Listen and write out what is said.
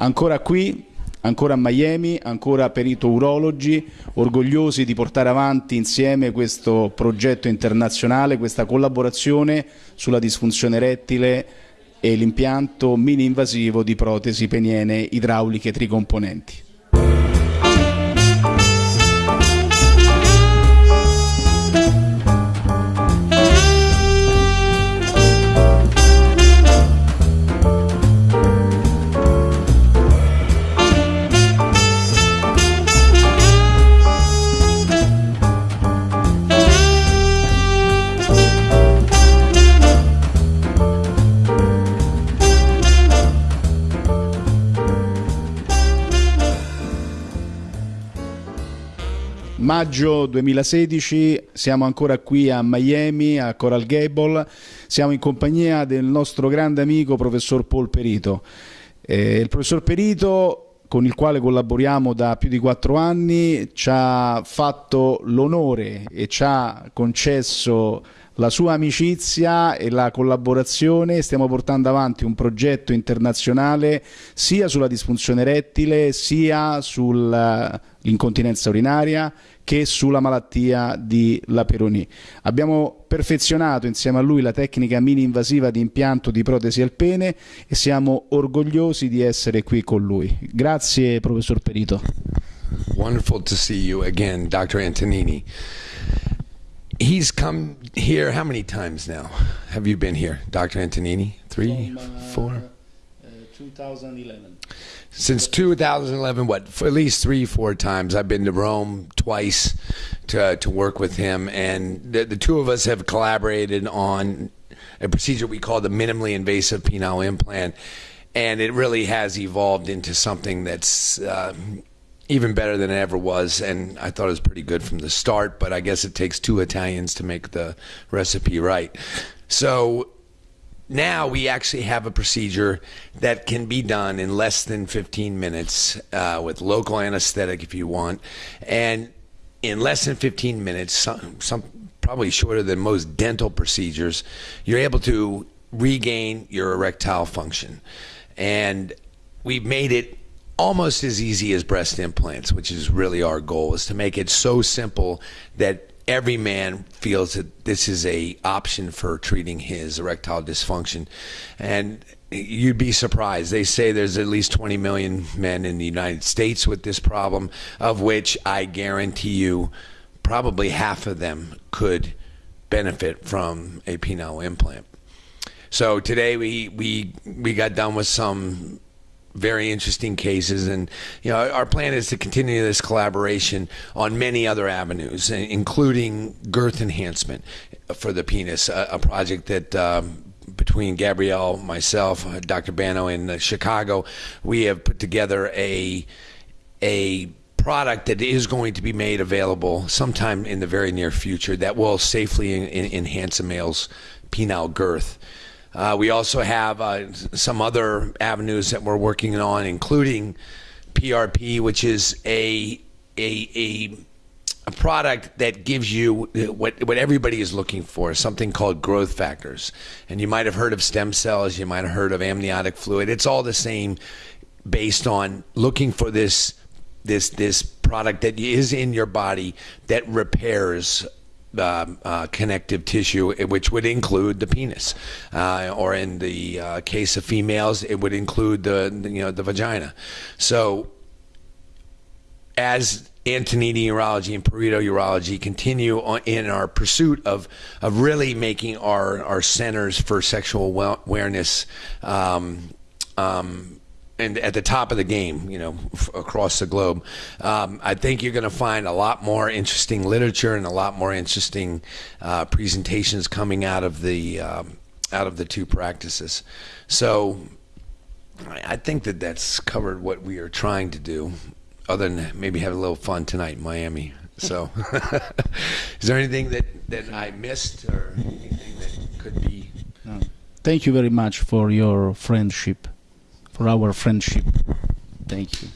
Ancora qui, ancora a Miami, ancora perito urologi, orgogliosi di portare avanti insieme questo progetto internazionale, questa collaborazione sulla disfunzione erettile e l'impianto mini invasivo di protesi peniene idrauliche tricomponenti. Maggio 2016, siamo ancora qui a Miami, a Coral Gable, siamo in compagnia del nostro grande amico professor Paul Perito. Eh, il professor Perito con il quale collaboriamo da più di quattro anni, ci ha fatto l'onore e ci ha concesso la sua amicizia e la collaborazione. Stiamo portando avanti un progetto internazionale sia sulla disfunzione erettile sia sull'incontinenza urinaria che sulla malattia di Laperoni. Abbiamo perfezionato insieme a lui la tecnica mini invasiva di impianto di protesi al pene e siamo orgogliosi di essere qui con lui. Grazie professor Perito. Wonderful to see you again, Dr. Antonini. He's come here how many times now? Have you been here, Dr. Antonini? Three, From, uh, four? uh, 2011. Since 2011, what? For at least three, four times. I've been to Rome twice to to work with him, and the, the two of us have collaborated on a procedure we call the minimally invasive penile implant, and it really has evolved into something that's. Uh, even better than it ever was, and I thought it was pretty good from the start. But I guess it takes two Italians to make the recipe right. So now we actually have a procedure that can be done in less than 15 minutes uh, with local anesthetic if you want, and in less than 15 minutes, some, some probably shorter than most dental procedures, you're able to regain your erectile function, and we've made it almost as easy as breast implants, which is really our goal, is to make it so simple that every man feels that this is a option for treating his erectile dysfunction. And you'd be surprised. They say there's at least 20 million men in the United States with this problem, of which I guarantee you probably half of them could benefit from a penile implant. So today we we we got done with some very interesting cases and you know our plan is to continue this collaboration on many other avenues including girth enhancement for the penis a, a project that um, between Gabriele, myself, Dr. Bano in uh, Chicago, we have put together a a product that is going to be made available sometime in the very near future that will safely en- en- enhance a male's penile girth. Uh, we also have uh, some other avenues that we're working on, including PRP, which is a a, a a product that gives you what what everybody is looking for, something called growth factors. And you might have heard of stem cells, you might have heard of amniotic fluid. It's all the same based on looking for this this this product that is in your body that repairs uh, uh, connective tissue, which would include the penis, uh, or in the uh, case of females, it would include the you know the vagina. So, as Antonini Urology and Perito Urology continue on, in our pursuit of of really making our our centers for sexual awareness. Um, um, and at the top of the game, you know, f- across the globe. Um, I think you're going to find a lot more interesting literature and a lot more interesting uh, presentations coming out of the um, out of the two practices. So I think that that's covered what we are trying to do, other than maybe have a little fun tonight in Miami. So, is there anything that, that I missed or anything that could be? Thank you very much for your friendship, for our friendship. Thank you.